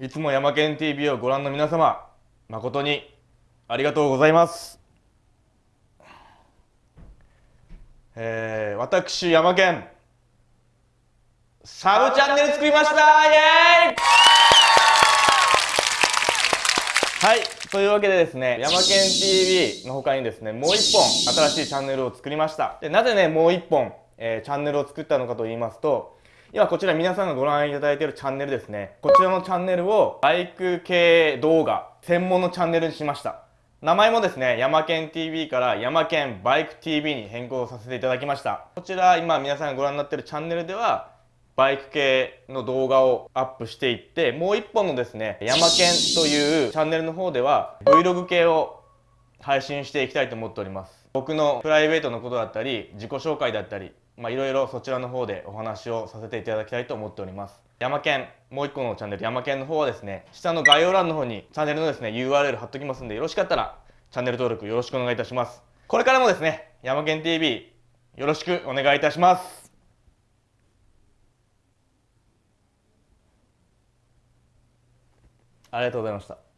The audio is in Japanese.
いつも山県 TV をご覧の皆様誠にありがとうございます。えー、私山県サブチャンネル作りました。イエーイ!はいというわけでですね山県 TV の他にですねもう一本新しいチャンネルを作りました。でなぜねもう一本、えー、チャンネルを作ったのかと言いますと今こちら皆さんがご覧いただいているチャンネルですねこちらのチャンネルをバイク系動画専門のチャンネルにしました名前もですね、山県 TV から山県バイク TV に変更させていただきました。こちら今皆さんがご覧になっているチャンネルでは、バイク系の動画をアップしていって、もう一本のですね、山県というチャンネルの方では Vlog 系を配信していきたいと思っております。僕のプライベートのことだったり、自己紹介だったり、まあいろいろそちらの方でお話をさせていただきたいと思っております。山県、もう一個のチャンネル、山県の方はですね、下の概要欄の方にチャンネルのですね、URL 貼っときますんで、よろしかったらチャンネル登録よろしくお願いいたします。これからもですね、山県 TV よろしくお願いいたします。ありがとうございました。